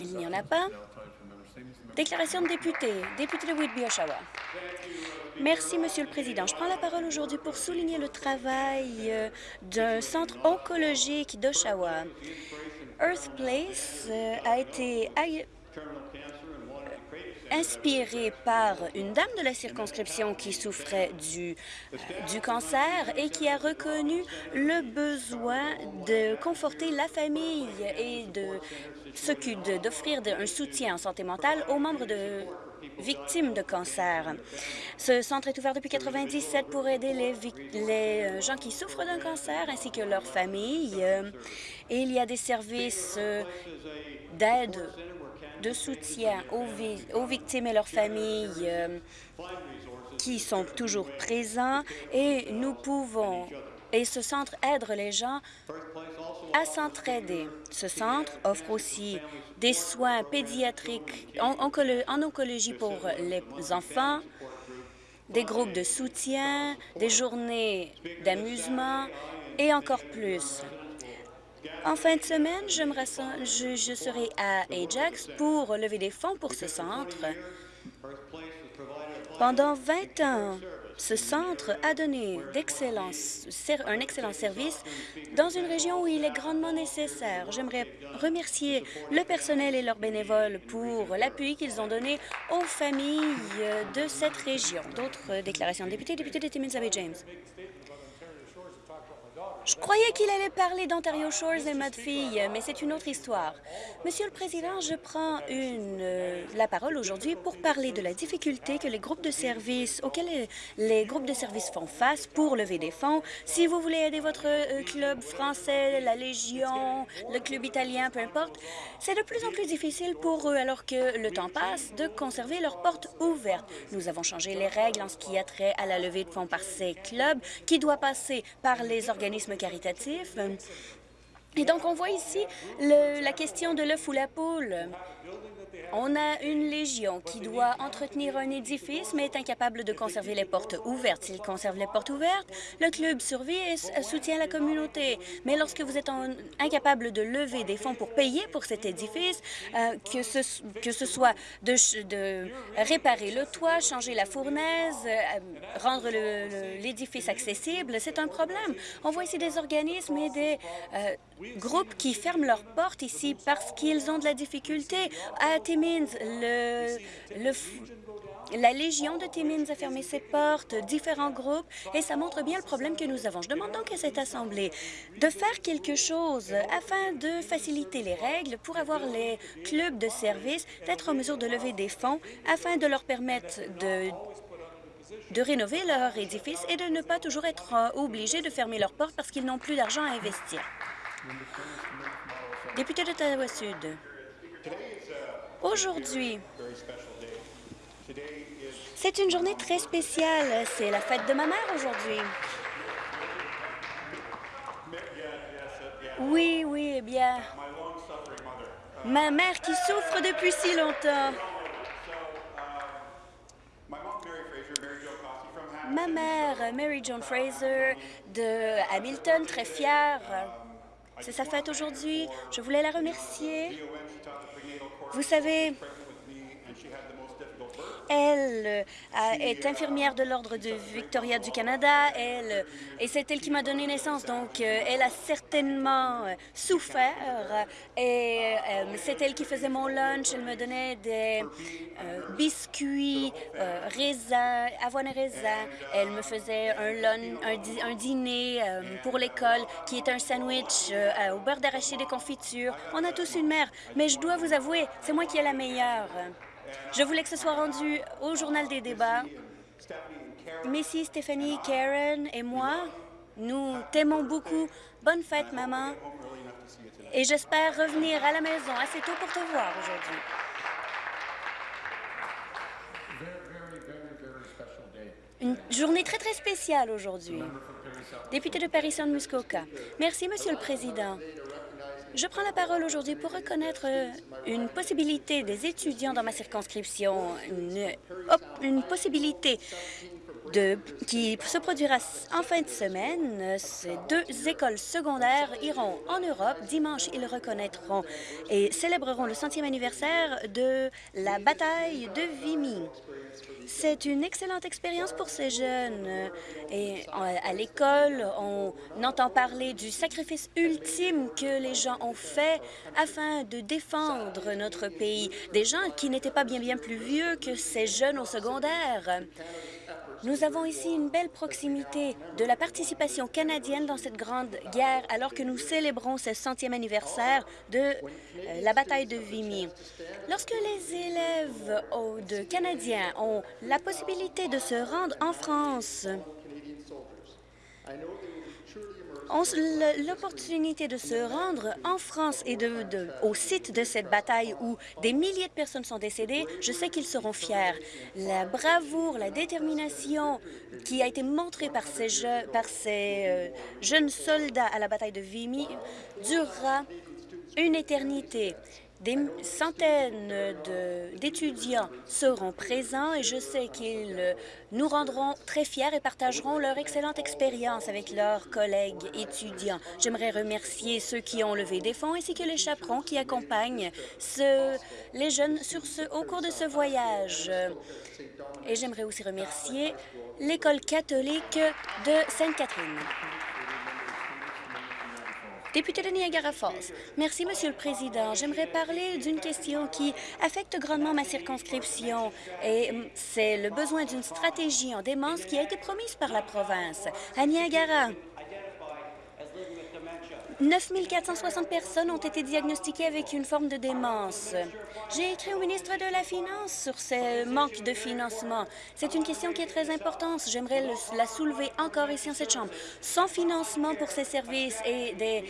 Il n'y en a pas. Déclaration de député. Député de Whitby, Oshawa. Merci, Monsieur le Président. Je prends la parole aujourd'hui pour souligner le travail euh, d'un centre oncologique d'Oshawa. Earth Place euh, a été inspiré par une dame de la circonscription qui souffrait du, euh, du cancer et qui a reconnu le besoin de conforter la famille et d'offrir un soutien en santé mentale aux membres de victimes de cancer. Ce centre est ouvert depuis 1997 pour aider les, les euh, gens qui souffrent d'un cancer ainsi que leurs familles. Et il y a des services d'aide de soutien aux, victimes et leurs familles euh, qui sont toujours présents et nous pouvons et ce centre aide les gens à s'entraider. Ce centre offre aussi des soins pédiatriques en oncologie pour les enfants, des groupes de soutien, des journées d'amusement et encore plus. En fin de semaine, je, serai à Ajax pour lever des fonds pour ce centre. Pendant 20 ans, ce centre a donné un excellent service dans une région où il est grandement nécessaire. J'aimerais remercier le personnel et leurs bénévoles pour l'appui qu'ils ont donné aux familles de cette région. D'autres déclarations de députés, député de Timmins James. Je croyais qu'il allait parler d'Ontario Shores et ma mais c'est une autre histoire. Monsieur le Président, je prends euh, la parole aujourd'hui pour parler de la difficulté que les groupes de services, auxquels les, groupes de services font face pour lever des fonds. Si vous voulez aider votre euh, club français, la Légion, le club italien, peu importe, c'est de plus en plus difficile pour eux, alors que le temps passe, de conserver leurs portes ouvertes. Nous avons changé les règles en ce qui a trait à la levée de fonds par ces clubs, qui doit passer par les organismes caritatif. Et donc, on voit ici la question de l'œuf ou la poule. On a une légion qui doit entretenir un édifice, mais est incapable de conserver les portes ouvertes. S'il conserve les portes ouvertes, le club survit et soutient la communauté. Mais lorsque vous êtes incapable de lever des fonds pour payer pour cet édifice, euh, que, ce, soit de, réparer le toit, changer la fournaise, euh, rendre l'édifice accessible, c'est un problème. On voit ici des organismes et des euh, groupes qui ferment leurs portes ici parce qu'ils ont de la difficulté à La Légion de Timmins a fermé ses portes, différents groupes, et ça montre bien le problème que nous avons. Je demande donc à cette Assemblée de faire quelque chose afin de faciliter les règles pour avoir les clubs de service d'être en mesure de lever des fonds afin de leur permettre de rénover leur édifice et de ne pas toujours être obligés de fermer leurs portes parce qu'ils n'ont plus d'argent à investir. Député d'Ottawa-Sud. Aujourd'hui, c'est une journée très spéciale. C'est la fête de ma mère aujourd'hui. Oui, oui, eh bien, ma mère qui souffre depuis si longtemps. Ma mère, Mary Joan Fraser, de Hamilton, très fière. C'est sa fête aujourd'hui. Je voulais la remercier. Vous savez, elle euh, est infirmière de l'Ordre de Victoria du Canada, elle, et c'est elle qui m'a donné naissance, donc euh, elle a certainement euh, souffert, et c'est elle qui faisait mon lunch, elle me donnait des biscuits, raisins, avoine raisins, elle me faisait un, lunch, un, dîner pour l'école qui est un sandwich au beurre d'arachide et confiture. On a tous une mère, mais je dois vous avouer, c'est moi qui ai la meilleure. Je voulais que ce soit rendu au journal des débats. Missy, Stéphanie, Karen et moi, nous t'aimons beaucoup. Bonne fête, maman. Et j'espère revenir à la maison assez tôt pour te voir aujourd'hui. Une journée très, très spéciale aujourd'hui. Député de Paris-Saint-Muskoka. Merci, Monsieur le Président. Je prends la parole aujourd'hui pour reconnaître euh, une possibilité des étudiants dans ma circonscription, une, possibilité qui se produira en fin de semaine. Ces deux écoles secondaires iront en Europe. Dimanche, ils reconnaîtront et célébreront le centième anniversaire de la bataille de Vimy. C'est une excellente expérience pour ces jeunes. Et à l'école, on entend parler du sacrifice ultime que les gens ont fait afin de défendre notre pays. Des gens qui n'étaient pas bien bien plus vieux que ces jeunes au secondaire. Nous avons ici une belle proximité de la participation canadienne dans cette grande guerre alors que nous célébrons ce centième anniversaire de euh, la bataille de Vimy. Lorsque les élèves de Canadiens ont la possibilité de se rendre en France, l'opportunité de se rendre en France et au site de cette bataille où des milliers de personnes sont décédées, je sais qu'ils seront fiers. La bravoure, la détermination qui a été montrée par ces, par ces euh, jeunes soldats à la bataille de Vimy durera une éternité. Des centaines d'étudiants seront présents et je sais qu'ils nous rendront très fiers et partageront leur excellente expérience avec leurs collègues étudiants. J'aimerais remercier ceux qui ont levé des fonds ainsi que les chaperons qui accompagnent les jeunes au cours de ce voyage. Et j'aimerais aussi remercier l'École catholique de Sainte-Catherine. Député de Niagara Falls. Merci, Monsieur le Président. J'aimerais parler d'une question qui affecte grandement ma circonscription et hum, c'est le besoin d'une stratégie en démence qui a été promise par la province. À Niagara, 9 460 personnes ont été diagnostiquées avec une forme de démence. J'ai écrit au ministre de la Finance sur ce manque de financement. C'est une question qui est très importante. J'aimerais la soulever encore ici en cette Chambre. Sans financement pour ces services et des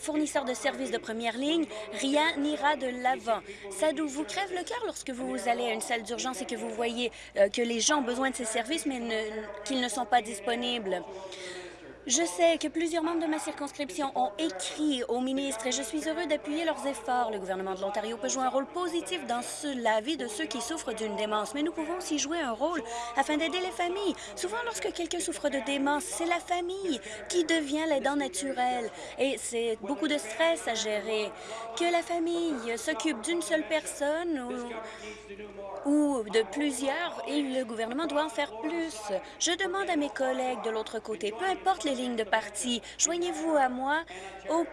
fournisseurs de services de première ligne, rien n'ira de l'avant. Ça vous crève le cœur lorsque vous allez à une salle d'urgence et que vous voyez euh, que les gens ont besoin de ces services, mais qu'ils ne sont pas disponibles. Je sais que plusieurs membres de ma circonscription ont écrit au ministre et je suis heureux d'appuyer leurs efforts. Le gouvernement de l'Ontario peut jouer un rôle positif dans la vie de ceux qui souffrent d'une démence, mais nous pouvons aussi jouer un rôle afin d'aider les familles. Souvent, lorsque quelqu'un souffre de démence, c'est la famille qui devient l'aidant naturel et c'est beaucoup de stress à gérer. Que la famille s'occupe d'une seule personne ou, ou de plusieurs, et le gouvernement doit en faire plus. Je demande à mes collègues de l'autre côté, peu importe les lignes de parti. Joignez-vous à moi au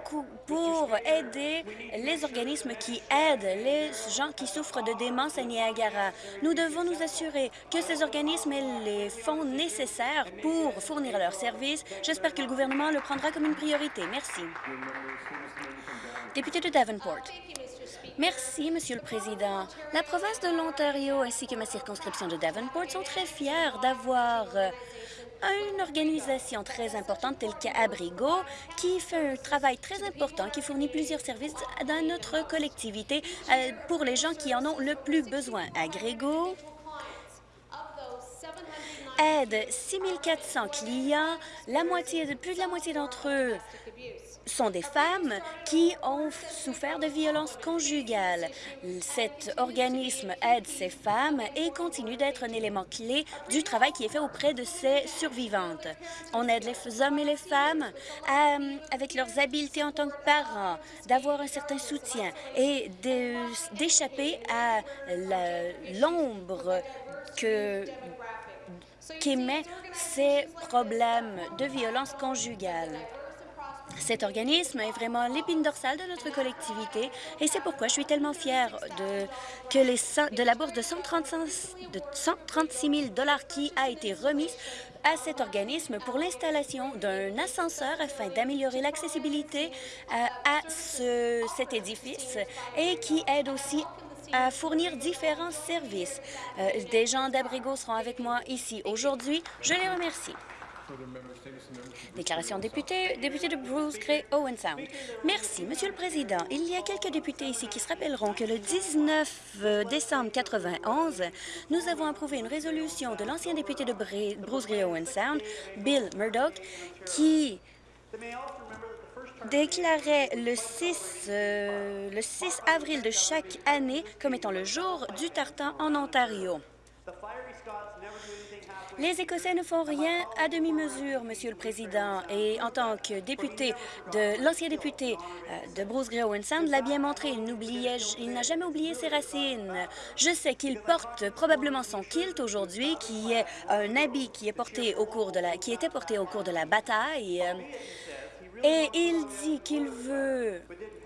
pour aider les organismes qui aident les gens qui souffrent de démence à Niagara. Nous devons nous assurer que ces organismes aient les fonds nécessaires pour fournir leurs services. J'espère que le gouvernement le prendra comme une priorité. Merci. Député de Davenport. Merci, Monsieur le Président. La province de l'Ontario ainsi que ma circonscription de Davenport sont très fiers d'avoir une organisation très importante telle qu'Abrigo, qui fait un travail très important, qui fournit plusieurs services dans notre collectivité euh, pour les gens qui en ont le plus besoin. Agrego aide 6 400 clients, la moitié, plus de la moitié d'entre eux sont des femmes qui ont souffert de violences conjugales. Cet organisme aide ces femmes et continue d'être un élément clé du travail qui est fait auprès de ces survivantes. On aide les hommes et les femmes avec leurs habiletés en tant que parents, d'avoir un certain soutien et d'échapper à l'ombre que qu'émet ces problèmes de violence conjugale. Cet organisme est vraiment l'épine dorsale de notre collectivité et c'est pourquoi je suis tellement fière de, que de la bourse de, 136 000 qui a été remise à cet organisme pour l'installation d'un ascenseur afin d'améliorer l'accessibilité à, euh, à ce, cet édifice et qui aide aussi à fournir différents services. Euh, des gens d'Abrigo seront avec moi ici aujourd'hui. Je les remercie. Déclaration député, député de Bruce Gray, Owen Sound. Merci, Monsieur le Président. Il y a quelques députés ici qui se rappelleront que le 19 euh, décembre 91, nous avons approuvé une résolution de l'ancien député de Bruce Gray, Owen Sound, Bill Murdoch, qui déclarait le 6, euh, le 6 avril de chaque année comme étant le jour du tartan en Ontario. Les Écossais ne font rien à demi-mesure, Monsieur le Président, et en tant que député de l'ancien député euh, de Bruce Owen Sound l'a bien montré, il il n'a jamais oublié ses racines. Je sais qu'il porte probablement son kilt aujourd'hui, qui est un habit qui est porté au cours de la, qui était porté au cours de la bataille. Euh, et il dit qu'il veut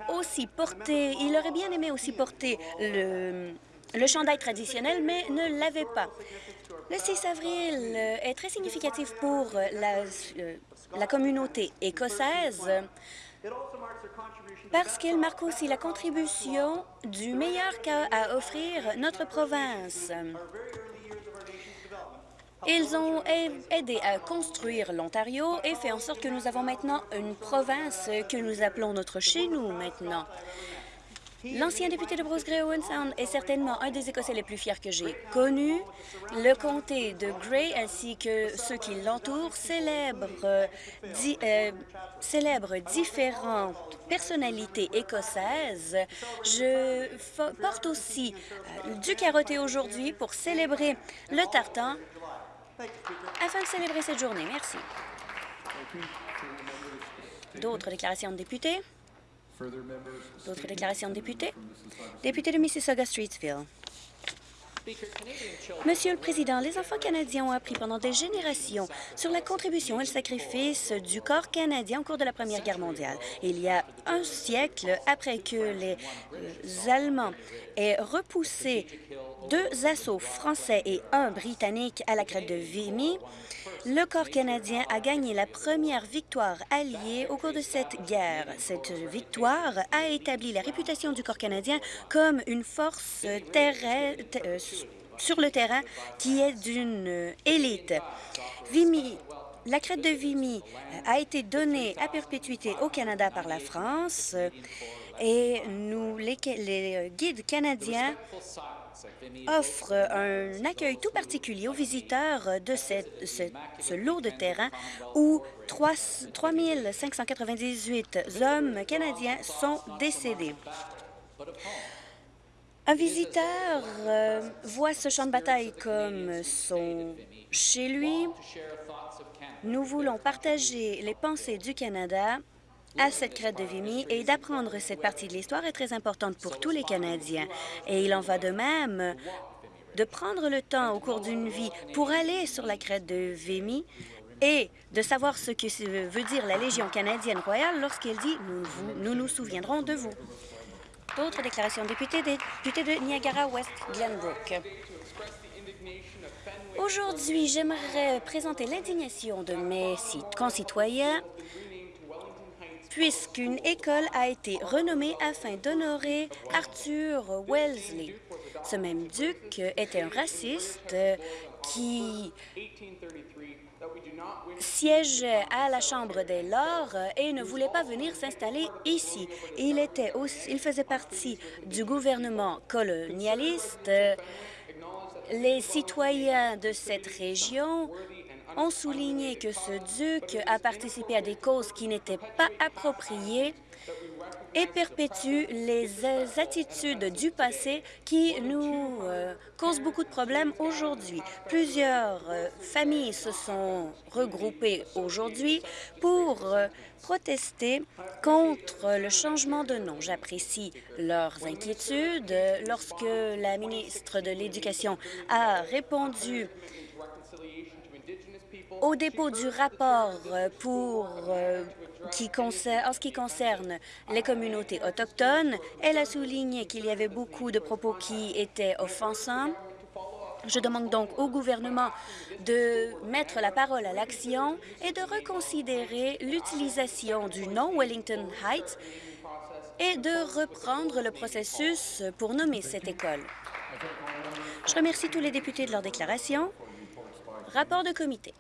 aussi porter, il aurait bien aimé aussi porter le, le chandail traditionnel, mais ne l'avait pas. Le 6 avril est très significatif pour la, euh, la communauté écossaise parce qu'il marque aussi la contribution du meilleur qu'a à offrir notre province. Ils ont aidé à construire l'Ontario et fait en sorte que nous avons maintenant une province que nous appelons notre chez-nous maintenant. L'ancien député de Bruce Owen Sound est certainement un des Écossais les plus fiers que j'ai connus. Le comté de Grey ainsi que ceux qui l'entourent célèbrent, euh, différentes personnalités écossaises. Je porte aussi euh, du carotté aujourd'hui pour célébrer le tartan afin de célébrer cette journée. Merci. D'autres déclarations de députés? D'autres déclarations de députés? Député de Mississauga-Streetsville. Monsieur le Président, les enfants canadiens ont appris pendant des générations sur la contribution et le sacrifice du corps canadien au cours de la Première Guerre mondiale. Il y a un siècle, après que les euh, Allemands aient repoussé deux assauts français et un britannique à la crête de Vimy, le corps canadien a gagné la première victoire alliée au cours de cette guerre. Cette victoire a établi la réputation du corps canadien comme une force euh, sur le terrain qui est d'une élite. Vimy la crête de Vimy a été donnée à perpétuité au Canada par la France et nous, les, les guides canadiens offre un accueil tout particulier aux visiteurs de cette, ce, lot de terrain où 3, 598 hommes canadiens sont décédés. Un visiteur euh, voit ce champ de bataille comme son chez lui. Nous voulons partager les pensées du Canada à cette crête de Vimy et d'apprendre cette partie de l'histoire est très importante pour tous les Canadiens. Et il en va de même de prendre le temps au cours d'une vie pour aller sur la crête de Vimy et de savoir ce que veut dire la Légion canadienne royale lorsqu'elle dit nous, nous, souviendrons de vous ». D'autres déclarations. Député, député de Niagara-West, Glenbrook. Aujourd'hui, j'aimerais présenter l'indignation de mes concitoyens puisqu'une école a été renommée afin d'honorer Arthur Wellesley. Ce même duc était un raciste qui siégeait à la Chambre des Lords et ne voulait pas venir s'installer ici. Il, il faisait partie du gouvernement colonialiste. Les citoyens de cette région ont souligné que ce duc a participé à des causes qui n'étaient pas appropriées et perpétue les attitudes du passé qui nous euh, causent beaucoup de problèmes aujourd'hui. Plusieurs euh, familles se sont regroupées aujourd'hui pour euh, protester contre le changement de nom. J'apprécie leurs inquiétudes. Lorsque la ministre de l'Éducation a répondu au dépôt du rapport euh, euh, en ce qui concerne les communautés autochtones, elle a souligné qu'il y avait beaucoup de propos qui étaient offensants. Je demande donc au gouvernement de mettre la parole à l'action et de reconsidérer l'utilisation du nom Wellington Heights et de reprendre le processus pour nommer cette école. Je remercie tous les députés de leur déclaration. Rapport de comité.